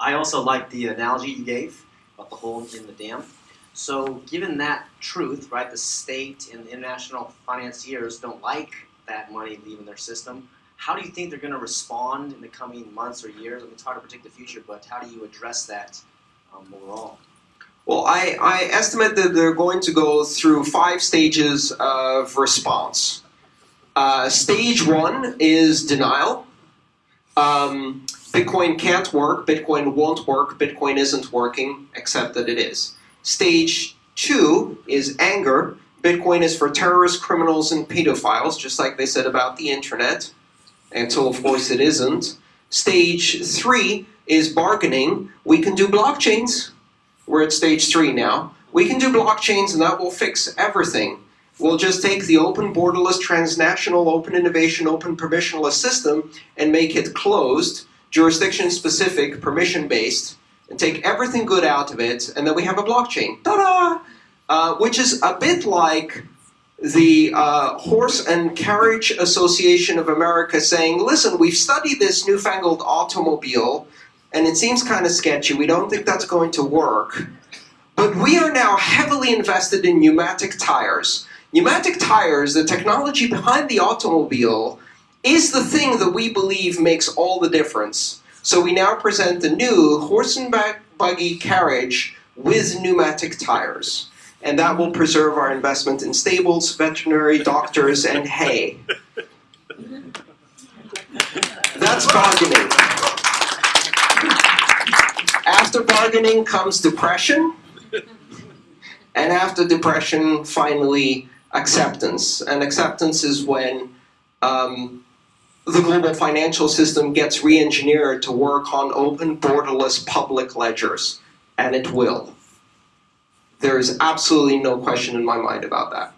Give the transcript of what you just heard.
I also like the analogy you gave about the hole in the dam. So, given that truth, right, the state and the international financiers don't like that money leaving their system. How do you think they're going to respond in the coming months or years? I mean, it's hard to predict the future, but how do you address that um, overall? Well, I, I estimate that they're going to go through five stages of response. Uh, stage one is denial. Um, Bitcoin can't work, Bitcoin won't work, Bitcoin isn't working, except that it is. Stage two is anger. Bitcoin is for terrorists, criminals, and pedophiles, just like they said about the internet, until of course it isn't. Stage three is bargaining. We can do blockchains. We're at stage three now. We can do blockchains and that will fix everything. We'll just take the open borderless transnational open innovation open permissionless system and make it closed jurisdiction specific, permission based, and take everything good out of it, and then we have a blockchain. Ta da! Uh, which is a bit like the uh, Horse and Carriage Association of America saying, listen, we've studied this newfangled automobile, and it seems kind of sketchy. We don't think that's going to work. But we are now heavily invested in pneumatic tires. Pneumatic tires, the technology behind the automobile, is the thing that we believe makes all the difference. So we now present the new horse and buggy carriage with pneumatic tires. And that will preserve our investment in stables, veterinary, doctors, and hay. That's bargaining. After bargaining comes depression. And after depression, finally, acceptance. And acceptance is when um, the global financial system gets re-engineered to work on open, borderless public ledgers, and it will. There is absolutely no question in my mind about that.